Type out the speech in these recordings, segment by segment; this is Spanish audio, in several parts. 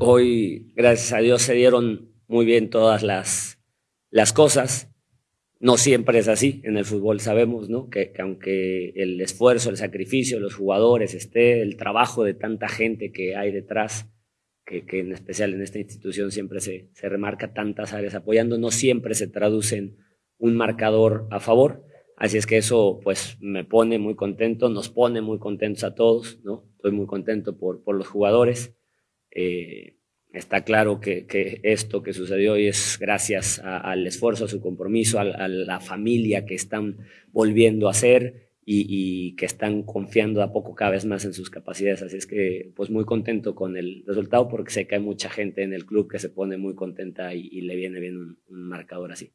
Hoy, gracias a Dios, se dieron muy bien todas las, las cosas. No siempre es así. En el fútbol sabemos ¿no? que, aunque el esfuerzo, el sacrificio de los jugadores esté, el trabajo de tanta gente que hay detrás, que, en especial en esta institución siempre se, se, remarca tantas áreas apoyando, no siempre se traduce en un marcador a favor. Así es que eso pues me pone muy contento, nos pone muy contentos a todos, ¿no? Estoy muy contento por, por los jugadores. Eh, está claro que, que, esto que sucedió hoy es gracias al esfuerzo, a su compromiso, a, la familia que están volviendo a ser y, que están confiando a poco cada vez más en sus capacidades. Así es que pues muy contento con el resultado porque sé que hay mucha gente en el club que se pone muy contenta y, le viene bien un marcador así.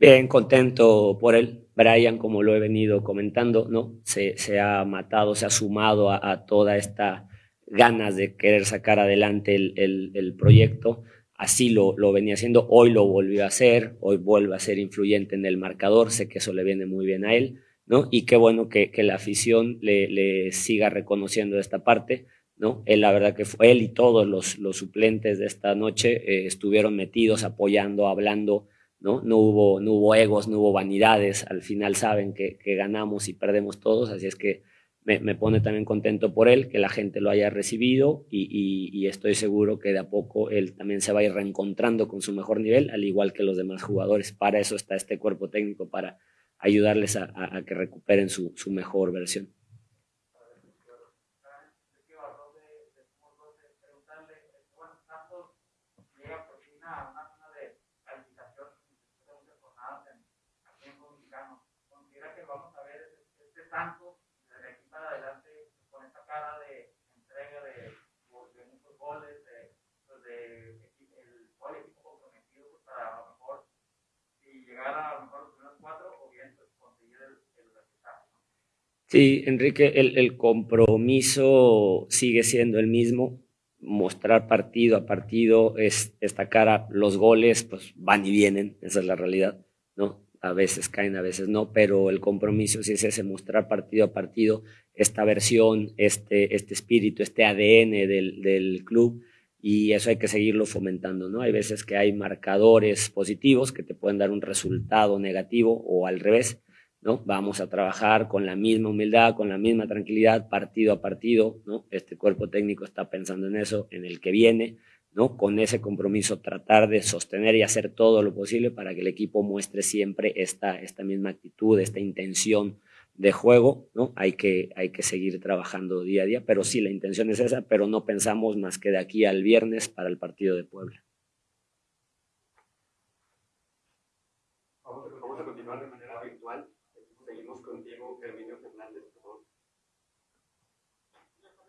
Bien, contento por él. Brian, como lo he venido comentando, ¿no? Se, se ha matado, se ha sumado a, toda esta ganas de querer sacar adelante el, el, el proyecto. Así lo, lo, venía haciendo, hoy lo volvió a hacer, hoy vuelve a ser influyente en el marcador, sé que eso le viene muy bien a él, ¿no? Y qué bueno que, que la afición le, le, siga reconociendo esta parte, ¿no? Él, la verdad que fue él y todos los, los suplentes de esta noche eh, estuvieron metidos, apoyando, hablando, ¿no? No hubo, no hubo egos, no hubo vanidades, al final saben que, que ganamos y perdemos todos, así es que me, me, pone también contento por él, que la gente lo haya recibido y, y, estoy seguro que de a poco él también se va a ir reencontrando con su mejor nivel, al igual que los demás jugadores. Para eso está este cuerpo técnico, para ayudarles a, a, a que recuperen su, su mejor versión. Tanto desde aquí para adelante con esta cara de entrega de, de muchos goles, de, pues de, el, todo el equipo comprometido pues para a lo mejor si llegar a lo mejor los primeros cuatro o bien pues, conseguir el, el resultado. Sí, Enrique, el, el compromiso sigue siendo el mismo, mostrar partido a partido es esta cara, los goles pues van y vienen, esa es la realidad, ¿no? A veces caen, a veces no, pero el compromiso sí es ese, mostrar partido a partido esta versión, este, este espíritu, este ADN del, del club y eso hay que seguirlo fomentando, ¿no? Hay veces que hay marcadores positivos que te pueden dar un resultado negativo o al revés, ¿no? Vamos a trabajar con la misma humildad, con la misma tranquilidad, partido a partido, ¿no? Este cuerpo técnico está pensando en eso, en el que viene, ¿no? Con ese compromiso tratar de sostener y hacer todo lo posible para que el equipo muestre siempre esta, esta misma actitud, esta intención de juego, ¿no? Hay que, hay que seguir trabajando día a día, pero sí, la intención es esa, pero no pensamos más que de aquí al viernes para el partido de Puebla. Vamos a, continuar de manera virtual. Seguimos contigo, Herminio Fernández, por favor.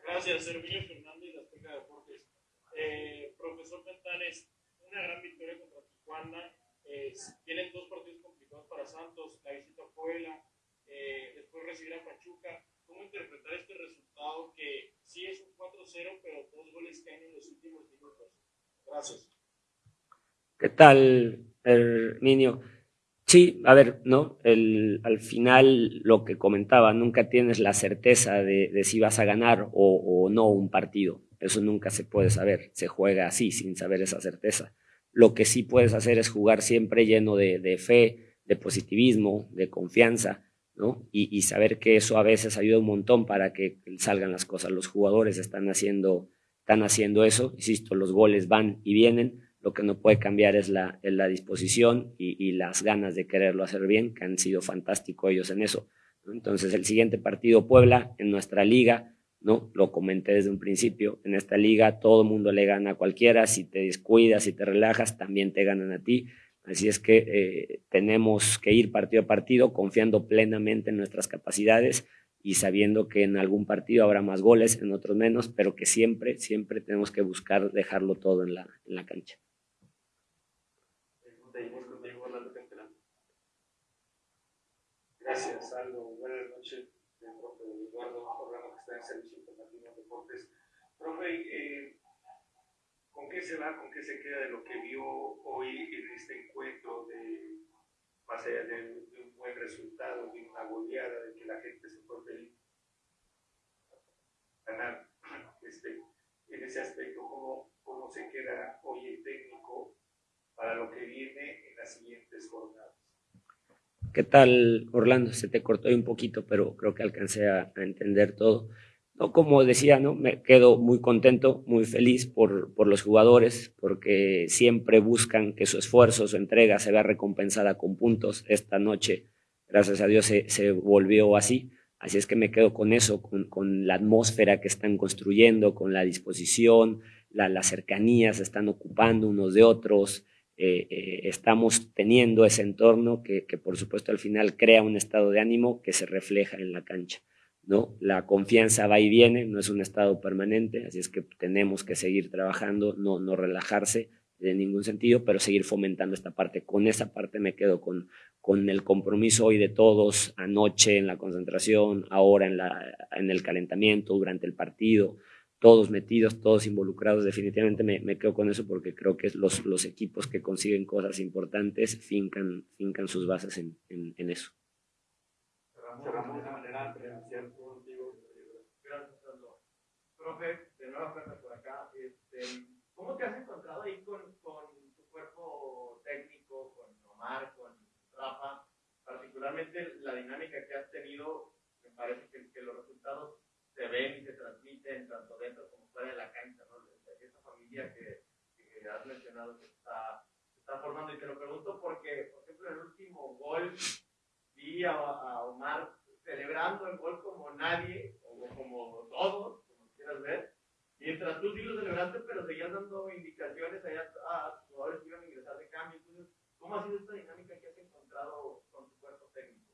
Gracias, Herminio Fernández, Azteca Deportes. Eh, profesor Cantanes, una gran victoria contra Tijuana. Eh, tienen dos partidos complicados para Santos, la visita a Puebla, eh, después recibir a Pachuca. ¿Cómo interpretar este resultado que sí es un 4-0, pero dos goles caen en los últimos minutos? Gracias. ¿Qué tal, Herminio? Sí, a ver, ¿no? El, al final lo que comentaba, nunca tienes la certeza de, de si vas a ganar o, o no un partido. Eso nunca se puede saber. Se juega así, sin saber esa certeza. Lo que sí puedes hacer es jugar siempre lleno de, de fe, de positivismo, de confianza, ¿no? Y, y, saber que eso a veces ayuda un montón para que salgan las cosas. Los jugadores están haciendo, están haciendo eso. Insisto, los goles van y vienen. Lo que no puede cambiar es la, es la disposición y, y, las ganas de quererlo hacer bien, que han sido fantásticos ellos en eso. Entonces, el siguiente partido, Puebla, en nuestra liga, ¿no? Lo comenté desde un principio, en esta liga todo el mundo le gana a cualquiera, si te descuidas, si te relajas, también te ganan a ti. Así es que eh, tenemos que ir partido a partido confiando plenamente en nuestras capacidades y sabiendo que en algún partido habrá más goles, en otros menos, pero que siempre, siempre tenemos que buscar dejarlo todo en la, en la cancha. Gracias, Aldo. Buenas noches, profe Eduardo, programa que está en Servicio Informativo de Deportes. Profe, eh, ¿con qué se va, con qué se queda de lo que vio hoy en este encuentro de, más allá de, de un buen resultado, de una goleada, de que la gente se fue feliz? Ganar este, en ese aspecto, ¿cómo, ¿cómo se queda hoy el técnico para lo que viene en las siguientes jornadas? ¿Qué tal, Orlando? Se te cortó un poquito, pero creo que alcancé a, entender todo. No, como decía, ¿no? me quedo muy contento, muy feliz por, por, los jugadores, porque siempre buscan que su esfuerzo, su entrega se vea recompensada con puntos. Esta noche, gracias a Dios, se, se volvió así. Así es que me quedo con eso, con, con la atmósfera que están construyendo, con la disposición, la, la cercanía, se están ocupando unos de otros. Eh, eh, estamos teniendo ese entorno que, por supuesto, al final crea un estado de ánimo que se refleja en la cancha. ¿no? La confianza va y viene, no es un estado permanente, así es que tenemos que seguir trabajando, no, no relajarse de ningún sentido, pero seguir fomentando esta parte. Con esa parte me quedo con, con el compromiso hoy de todos, anoche en la concentración, ahora en, la, en el calentamiento, durante el partido, todos metidos, todos involucrados, definitivamente me, me quedo con eso porque creo que los, los, equipos que consiguen cosas importantes fincan, fincan sus bases en, en, en eso. Cerramos de esa manera. Gracias, Profe, de nuevo por acá. Este, ¿Cómo te has encontrado ahí con, con tu cuerpo técnico, con Omar, con Rafa? Particularmente la dinámica que has tenido, me parece que, que los resultados se ven y se transmiten tanto dentro como fuera de la cancha, ¿no? Esa familia que, que has mencionado que está, se está formando. Y te lo pregunto porque, por ejemplo, el último gol vi a, a Omar celebrando el gol como nadie, o como todos, como quieras ver. Mientras tú sí lo celebraste, pero seguías dando indicaciones allá a tus jugadores que iban a ingresar de cambio. Entonces, ¿cómo ha sido esta dinámica que has encontrado con tu cuerpo técnico?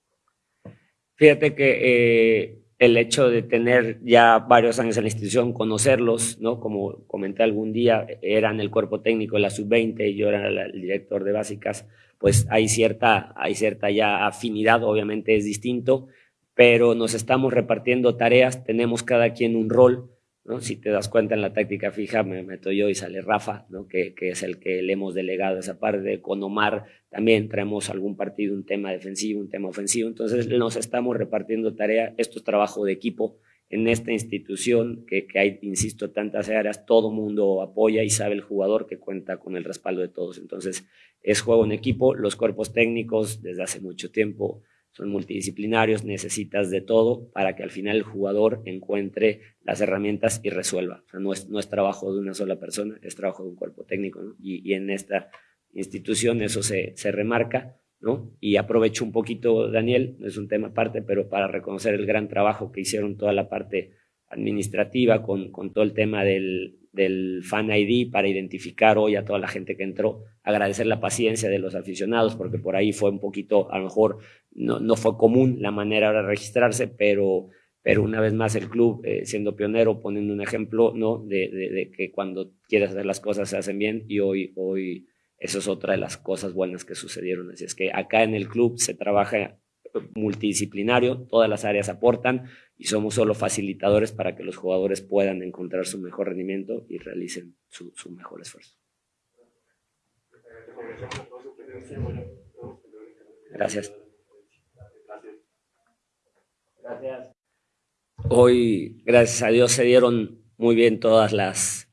Fíjate que eh, el hecho de tener ya varios años en la institución, conocerlos, ¿no? Como comenté algún día, eran el cuerpo técnico de la sub-20 y yo era el director de básicas, pues hay cierta, hay cierta ya afinidad, obviamente es distinto, pero nos estamos repartiendo tareas, tenemos cada quien un rol, ¿no? Si te das cuenta en la táctica fija, me meto yo y sale Rafa, ¿no? que, que es el que le hemos delegado esa parte. Con Omar también traemos algún partido, un tema defensivo, un tema ofensivo. Entonces nos estamos repartiendo tarea. Esto es trabajo de equipo. En esta institución, que, que hay, insisto, tantas áreas, todo mundo apoya y sabe el jugador que cuenta con el respaldo de todos. Entonces es juego en equipo. Los cuerpos técnicos, desde hace mucho tiempo, son multidisciplinarios, necesitas de todo para que al final el jugador encuentre las herramientas y resuelva. O sea, no, es, no es trabajo de una sola persona, es trabajo de un cuerpo técnico, ¿no? y, y, en esta institución eso se, se remarca, ¿no? Y aprovecho un poquito, Daniel, no es un tema aparte, pero para reconocer el gran trabajo que hicieron toda la parte administrativa con, con todo el tema del, del Fan ID para identificar hoy a toda la gente que entró, agradecer la paciencia de los aficionados, porque por ahí fue un poquito, a lo mejor no, no fue común la manera de registrarse, pero, pero una vez más el club, eh, siendo pionero, poniendo un ejemplo ¿no? De, de, que cuando quieres hacer las cosas se hacen bien y hoy, hoy eso es otra de las cosas buenas que sucedieron. Así es que acá en el club se trabaja multidisciplinario, todas las áreas aportan y somos solo facilitadores para que los jugadores puedan encontrar su mejor rendimiento y realicen su, su mejor esfuerzo. Gracias. Gracias. Hoy, gracias a Dios, se dieron muy bien todas las